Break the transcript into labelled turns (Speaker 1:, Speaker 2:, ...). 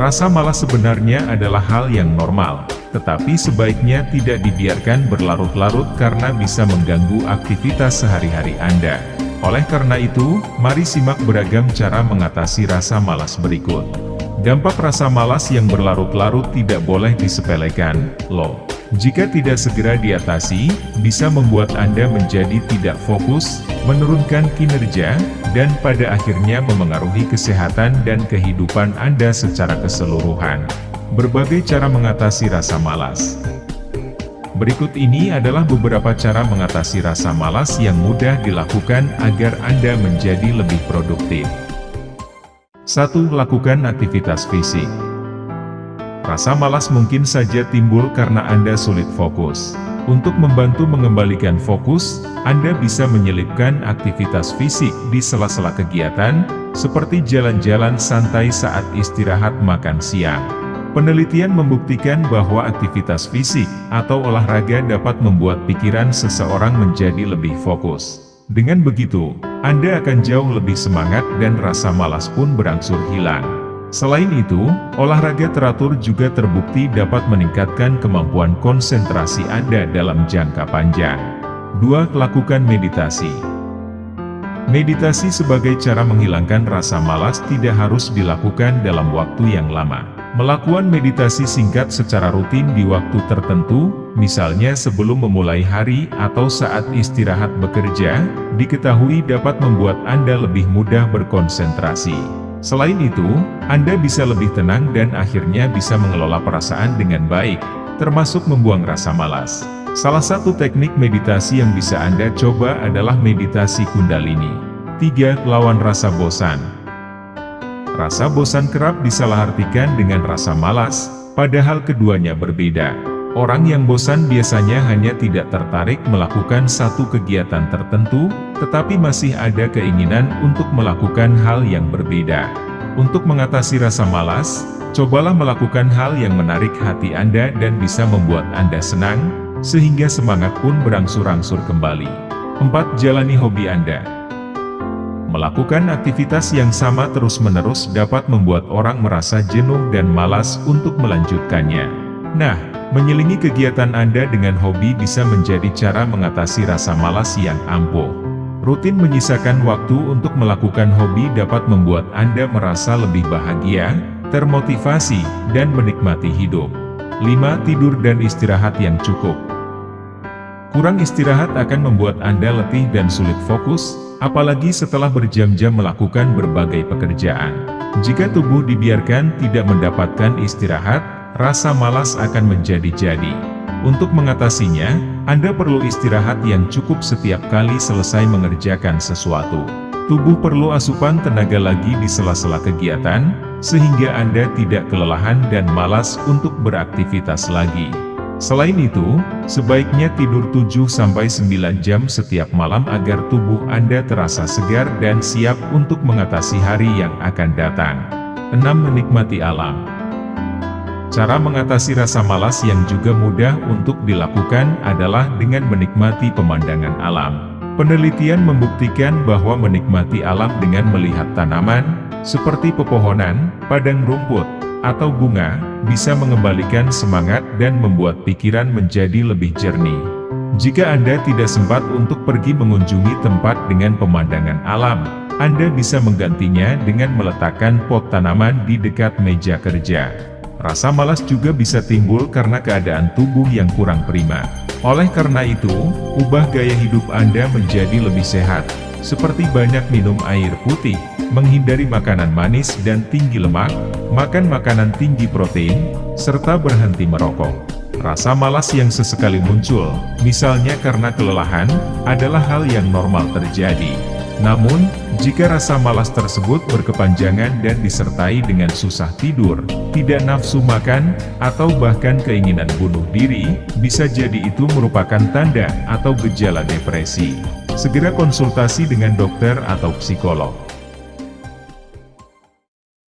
Speaker 1: Rasa malas sebenarnya adalah hal yang normal, tetapi sebaiknya tidak dibiarkan berlarut-larut karena bisa mengganggu aktivitas sehari-hari Anda. Oleh karena itu, mari simak beragam cara mengatasi rasa malas berikut. Dampak rasa malas yang berlarut-larut tidak boleh disepelekan, loh. Jika tidak segera diatasi, bisa membuat Anda menjadi tidak fokus, menurunkan kinerja, dan pada akhirnya memengaruhi kesehatan dan kehidupan Anda secara keseluruhan. Berbagai cara mengatasi rasa malas Berikut ini adalah beberapa cara mengatasi rasa malas yang mudah dilakukan agar Anda menjadi lebih produktif. 1. Lakukan aktivitas fisik Rasa malas mungkin saja timbul karena Anda sulit fokus. Untuk membantu mengembalikan fokus, Anda bisa menyelipkan aktivitas fisik di sela-sela kegiatan, seperti jalan-jalan santai saat istirahat makan siang. Penelitian membuktikan bahwa aktivitas fisik atau olahraga dapat membuat pikiran seseorang menjadi lebih fokus. Dengan begitu, Anda akan jauh lebih semangat dan rasa malas pun berangsur hilang. Selain itu, olahraga teratur juga terbukti dapat meningkatkan kemampuan konsentrasi Anda dalam jangka panjang. 2. Lakukan meditasi Meditasi sebagai cara menghilangkan rasa malas tidak harus dilakukan dalam waktu yang lama. Melakukan meditasi singkat secara rutin di waktu tertentu, misalnya sebelum memulai hari atau saat istirahat bekerja, diketahui dapat membuat Anda lebih mudah berkonsentrasi. Selain itu, Anda bisa lebih tenang dan akhirnya bisa mengelola perasaan dengan baik, termasuk membuang rasa malas. Salah satu teknik meditasi yang bisa Anda coba adalah meditasi kundalini. 3. Lawan rasa bosan Rasa bosan kerap disalahartikan dengan rasa malas, padahal keduanya berbeda. Orang yang bosan biasanya hanya tidak tertarik melakukan satu kegiatan tertentu, tetapi masih ada keinginan untuk melakukan hal yang berbeda. Untuk mengatasi rasa malas, cobalah melakukan hal yang menarik hati Anda dan bisa membuat Anda senang, sehingga semangat pun berangsur-angsur kembali. 4. Jalani hobi Anda Melakukan aktivitas yang sama terus-menerus dapat membuat orang merasa jenuh dan malas untuk melanjutkannya. Nah, Menyelingi kegiatan Anda dengan hobi bisa menjadi cara mengatasi rasa malas yang ampuh. Rutin menyisakan waktu untuk melakukan hobi dapat membuat Anda merasa lebih bahagia, termotivasi, dan menikmati hidup. 5. Tidur dan istirahat yang cukup Kurang istirahat akan membuat Anda letih dan sulit fokus, apalagi setelah berjam-jam melakukan berbagai pekerjaan. Jika tubuh dibiarkan tidak mendapatkan istirahat, rasa malas akan menjadi-jadi. Untuk mengatasinya, Anda perlu istirahat yang cukup setiap kali selesai mengerjakan sesuatu. Tubuh perlu asupan tenaga lagi di sela-sela kegiatan, sehingga Anda tidak kelelahan dan malas untuk beraktivitas lagi. Selain itu, sebaiknya tidur 7-9 jam setiap malam agar tubuh Anda terasa segar dan siap untuk mengatasi hari yang akan datang. 6. Menikmati alam Cara mengatasi rasa malas yang juga mudah untuk dilakukan adalah dengan menikmati pemandangan alam. Penelitian membuktikan bahwa menikmati alam dengan melihat tanaman, seperti pepohonan, padang rumput, atau bunga, bisa mengembalikan semangat dan membuat pikiran menjadi lebih jernih. Jika Anda tidak sempat untuk pergi mengunjungi tempat dengan pemandangan alam, Anda bisa menggantinya dengan meletakkan pot tanaman di dekat meja kerja. Rasa malas juga bisa timbul karena keadaan tubuh yang kurang prima. Oleh karena itu, ubah gaya hidup Anda menjadi lebih sehat, seperti banyak minum air putih, menghindari makanan manis dan tinggi lemak, makan makanan tinggi protein, serta berhenti merokok. Rasa malas yang sesekali muncul, misalnya karena kelelahan, adalah hal yang normal terjadi. Namun, jika rasa malas tersebut berkepanjangan dan disertai dengan susah tidur, tidak nafsu makan, atau bahkan keinginan bunuh diri, bisa jadi itu merupakan tanda atau gejala depresi. Segera konsultasi dengan dokter atau psikolog.